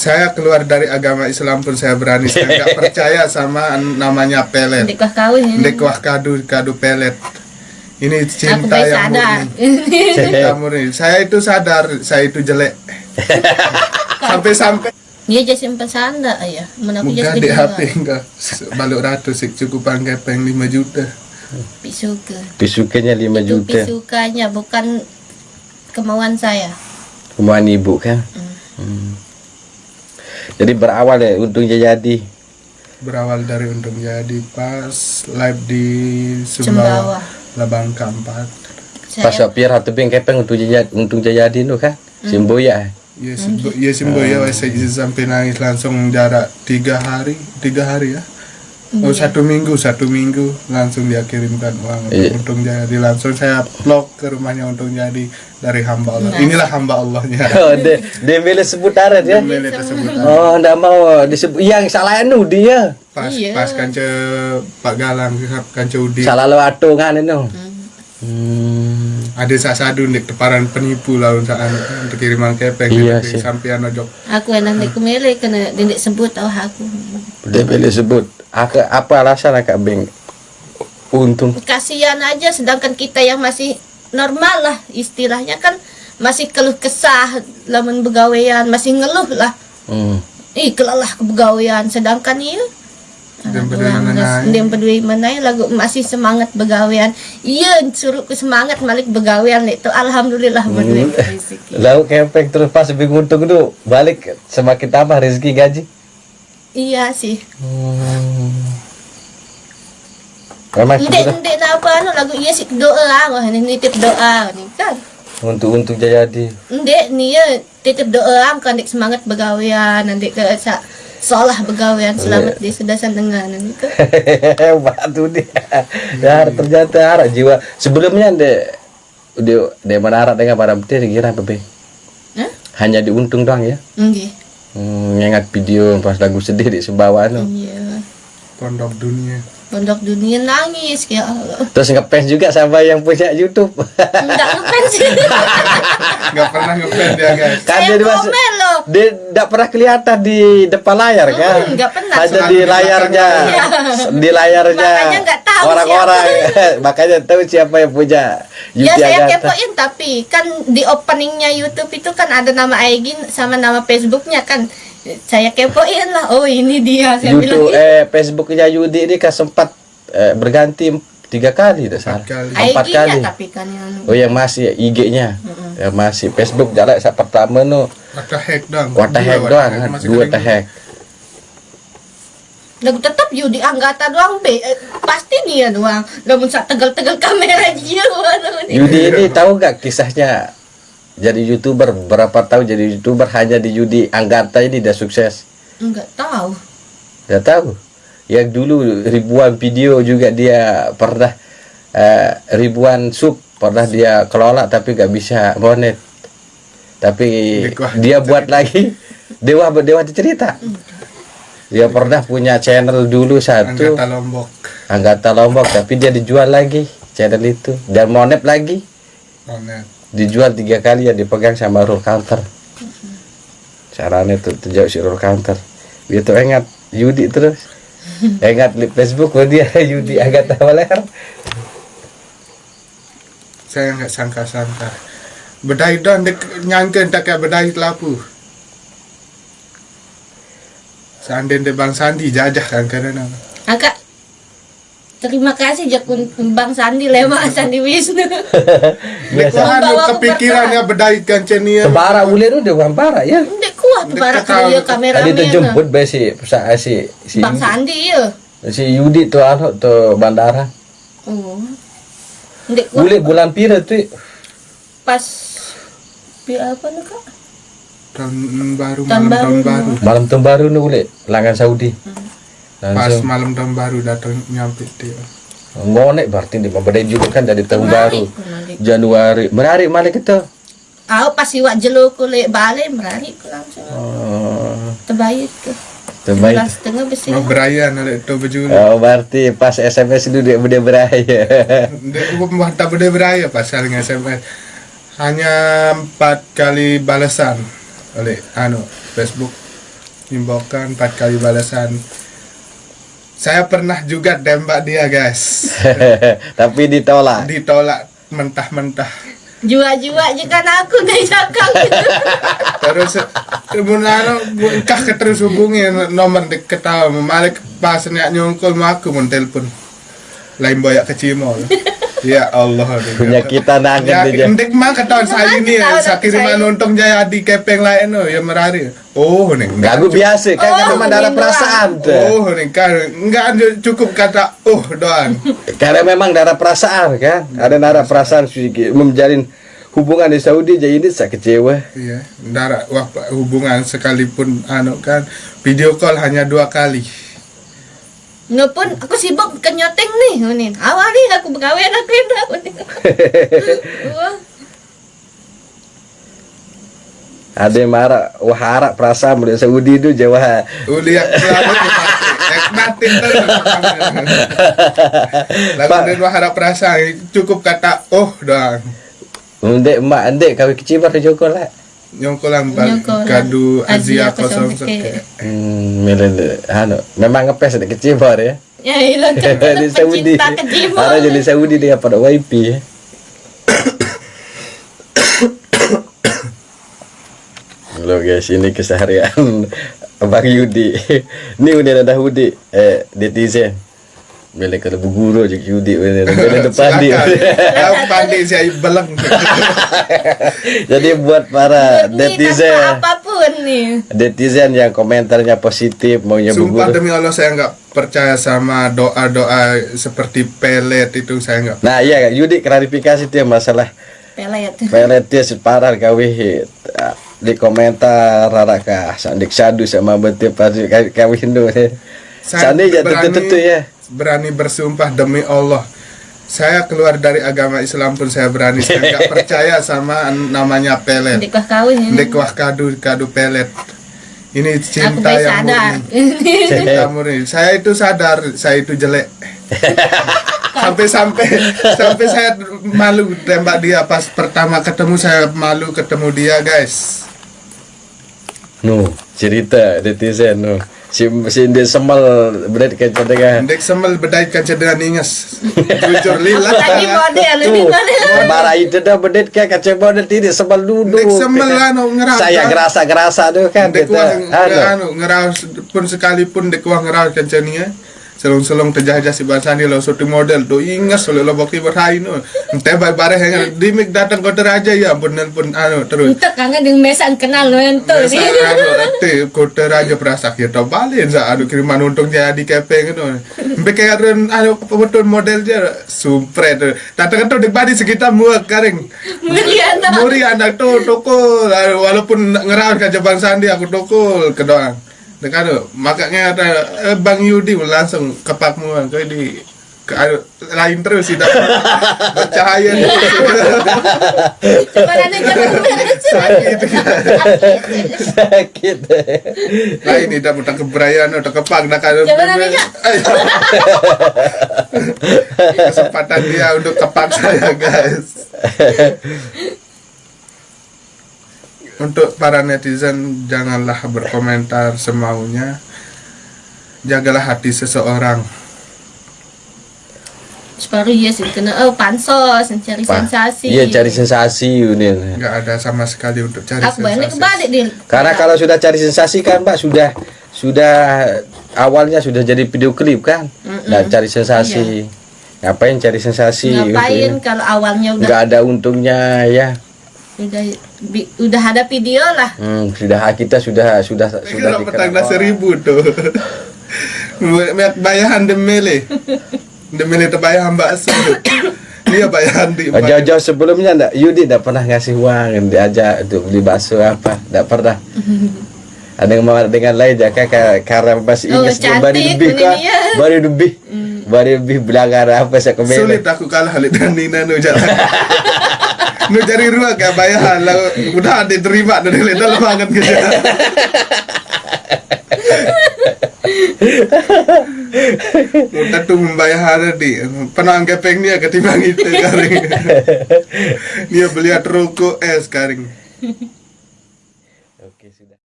saya keluar dari agama Islam pun saya berani saya nggak percaya sama namanya pelet Dek kuah kawin ini. Dek wah kadu kadu pelet ini cinta yang sadar. murni cinta murni saya itu sadar saya itu jelek sampai-sampai Dia jadi simpan sanda ya. Mana aku muka jadi di HP enggak balik ratus sih cukup angka peng 5 juta Pisuka. Pisukanya 5 Itu juta. pisukanya bukan kemauan saya. Kemauan ibu kan? Hmm. Jadi berawal ya untungnya jadi. berawal dari untung jadi pas live di Sumbawa. Labang keempat Pas sopir atau bing kepeng untuk jadi untung jadi nu kan? Simboya. Ya, simbo, ya simbo ya, saya sampai nangis langsung jarak tiga hari, tiga hari ya. Oh satu minggu, satu minggu langsung dia kirimkan uang untuk Iya. untung jadi langsung saya vlog ke rumahnya untung jadi dari hamba Allah. Inilah hamba Allahnya. Oh, de, de milih sebut aret ya. Mele tersebut. Oh, ndak mau disebut yang salah anu dia. Pas Iya. pas kance Pak Galang kance Udi. Salah lo atungan itu. Hmm. Ada sasadu nek teparan penipu lawan saat untuk kiriman kepeng Iya sih. sampai ojok. aku enak nek kumele kena dindek sebut tahu aku. Dia milih sebut. Apa, apa alasan akak bing untung? Kasihan aja sedangkan kita yang masih normal lah istilahnya kan masih keluh kesah lamun begawean masih ngeluh lah. Hmm. Ih kelelah kebegawean sedangkan iya Dia peduli menai. dia peduli menai lagu masih semangat begawean iya suruh ku semangat malik begawean itu alhamdulillah berdua rezeki Lalu kepeng terus pas bing untung itu balik semakin tambah rezeki gaji. iya sih Hmm. Memang ndek ndek apa anu lagu iya sih doa wah ini nitip doa nih kan untuk untuk jadi. ndek nih ya titip doa kan ndek semangat begawean nanti ke sa seolah begawean selamat di sudah sandengan nanti kan Hebat tuh dia. Ya ternyata harap jiwa. Sebelumnya de de de menara dengan para putih dikira apa be? Hah? Hanya diuntung doang ya. Nggih. Hmm, ngingat video pas lagu sedih di Sumbawa no. iya Pondok dunia. Pondok dunia nangis ya Allah Terus ngefans juga sama yang punya YouTube. enggak ngefans Gak pernah ngefans dia guys. kan saya dia masuk komen loh dia tidak pernah kelihatan di depan layar kan? Hmm, nggak pernah. Hanya di layarnya, di layarnya. Makanya nggak tahu orang-orang. Makanya tahu siapa yang punya Ya Yuti saya Agatha. kepoin tapi kan di openingnya YouTube itu kan ada nama Aegin sama nama Facebooknya kan saya kepoin lah oh ini dia saya YouTube bilang "Ih, eh Facebooknya Yudi ini kan sempat eh, berganti tiga kali tidak salah. kali. Empat kali. tapi kan yang Oh yang masih IG-nya. Yang masih Facebook jalan saat pertama no Wata hack Dua hack doang, hack, kan? dua teh hack. lagu tetap Yudi Anggata doang be Eh, pasti dia doang namun saat tegal-tegal kamera dia. Yudi ini tahu nggak kisahnya jadi youtuber berapa tahun jadi youtuber hanya di Yudi Anggata ini dia sukses. enggak tahu Tidak tahu. Yang dulu ribuan video juga dia pernah eh, ribuan sub pernah dia kelola tapi nggak bisa monet. Tapi dia buat lagi dewa dewa cerita. Dia pernah punya channel dulu satu Anggota Lombok. Anggata Lombok tapi dia dijual lagi channel itu dan monet lagi Monet. Dijual tiga kali ya dipegang sama roll counter. Caranya tuh terjauh si roll counter. Dia tuh ingat Yudi terus. Ingat di Facebook dia Yudi Agatha Waler. Saya nggak sangka-sangka. Bedai dek nyangka tak kayak bedai lapu. Seandainya Bang Sandi jajah kan karena agak terima kasih Jakun Bang Sandi lewat Sandi Wisnu Biasa. Anu kepikirannya bedai kan cenia. Tebara ulir udah bukan parah ya. Ndek kuat para ketahu. dia kamera Tadi tuh jemput be si sa- si si, Bang Sandi ya si Yudi tuh anu tuh bandara. oh Ndek kuat Ulir bulan pira tuh pas bi apa nih kak Tahun baru Tahun malam tahun baru. malam tahun baru nih ulir langan Saudi. Pas Langsung malam tahun baru datang nyampe dia. ngonek berarti di bedai juga kan dari tahun baru. Menarik, menarik. Januari menarik malah kita. Aku pas iwak jelo kulit balik menarik langsung Oh, terbaik tuh terbaik. Setengah besi Mau berayan ada itu baju. Oh, berarti pas SMS dulu dia beda beraya. Dia gua tak beda beraya pasalnya SMS. Hanya empat kali balasan oleh anu Facebook. Inbokan empat kali balasan. Saya pernah juga tembak dia guys. Tapi ditolak. Ditolak mentah-mentah. Jua-jua jika aku dari cakang gitu. Terus Munano kah terus hubungi nomor dek ketawa memalik pas niat nyongkol mau aku mun telepon. Lain boyak ke Cimol. Ya Allah. Punya kita nangen Ya, dia. ndek mah ketahuan saya ini ya, kiriman saya- nonton jaya di kepeng lain no, ya merari. Oh, nih. Gak gue biasa kan Oh, kan memang ada minum perasaan tuh. Oh, nih kan enggak ada cukup kata oh doang. Karena memang darah perasaan kan. Ada darah perasaan sedikit menjalin hubungan di Saudi jadi ini saya kecewa. Iya, darah wah hubungan sekalipun anu kan video call hanya dua kali. Nggak pun aku sibuk ke nyoteng nih, nih. Awal nih aku begawe aku aku nih. Wah, Ada yang marah, wah harap perasaan di Saudi itu Jawa. Uliak selalu Ek natin terus. Lalu Pak. dia wah harap perasaan cukup kata oh doang. Ndek emak ndek kawin kecil di Joko lah. Nyongkolan bal kadu Azia Azia kosong seke. seke. Hmm, milih memang ngepes ada kecil ya. ya ilang di Saudi. pecinta kejimo. Ada jadi Saudi dia pada wifi ya. Halo guys, ini keseharian Abang Yudi. Ini udah ada Hudi, eh netizen. Bila kalau guru aja Yudi ini bila depan dia. Aku pandai saya beleng. Jadi buat para netizen, apa pun nih. netizen yang komentarnya positif maunya Sumpah guru. demi Allah saya nggak percaya sama doa-doa seperti pelet itu saya nggak. Nah iya Yudi klarifikasi dia masalah Pelet. pelet dia separah kawih di komentar raraka sandik sadu sama betul pasti kawih Hindu Saya Sandi ya tentu ya Berani bersumpah demi Allah. Saya keluar dari agama Islam pun saya berani. Saya nggak percaya sama namanya pelet. Dikah kawin ini. Dek wah kadu kadu pelet. Ini cinta yang sadar. murni. Cinta murni. Saya itu sadar saya itu jelek. Sampai-sampai sampai saya malu tembak dia pas pertama ketemu saya malu ketemu dia guys. no cerita netizen no si si dia semal berat kaca dengan Dek semel bedai kaca dengan inges. Jujur lillah. Lagi model lebih itu dah kayak kaca model tidak semal dulu Dek semel anu ngeras. saya gerasa gerasa tuh kan Dek wah anu ngeras pun sekalipun dek wah ngeras kaca nia. Selong-selong terjajah si bahasa lo suatu model tuh ingas oleh lo bakti berhain no. Entah baik bareh yang dimik datang kota raja ya pun pun anu terus. Untuk kangen dengan mesan kenal lo nih. anu ate kota raja perasa kita balik sa anu kiriman untung jadi kepeng itu. Ren anu betul model dia sumpret. Datang tuh di badi sekitar muak karing. Melihat Muri anak tuh tokol walaupun ngerawat ke Jepang Sandi aku tokol ke doang. Dekat makanya ada eh, Bang Yudi langsung kepakmu kau di ke, lain terus nanti jangan sakit. Sakit lain ini dah mudah keberayaan udah kepak nanti, Kak. kesempatan dia untuk kepak saya guys untuk para netizen janganlah berkomentar semaunya jagalah hati seseorang Baru ya sih kena oh pansos cari Pak, sensasi. iya cari sensasi ini nggak ada sama sekali untuk cari Aku balik sensasi kebalik di. Karena kalau sudah cari sensasi kan Mbak sudah sudah awalnya sudah jadi video klip kan. Dan cari sensasi. Ngapain cari sensasi? Iya. ngapain Gitu kalau awalnya ya. udah Nggak ada untungnya ya. udah bi- udah ada video lah. Hmm, sudah kita sudah sudah sudah dah dikenal. seribu tuh Mek bayahan demele Demele terbayahan bakso Dia bayahan di Oh, Jauh-jauh sebelumnya enggak Yudi enggak pernah ngasih uang diajak untuk beli bakso apa enggak pernah. Ada yang mau dengan lain jaga ka- karena masih Oh, ingat baru cantik lebih kah? dia. Baru lebih. Baru lebih belakang apa saya komen. Sulit aku kalah dan Nina nu jalan Nu cari ruang kayak bayahan lah Udah diterima Dan dia dalam banget kerja. Mudah tuh membayar di gepeng dia ketimbang itu karing Dia beli rokok es karing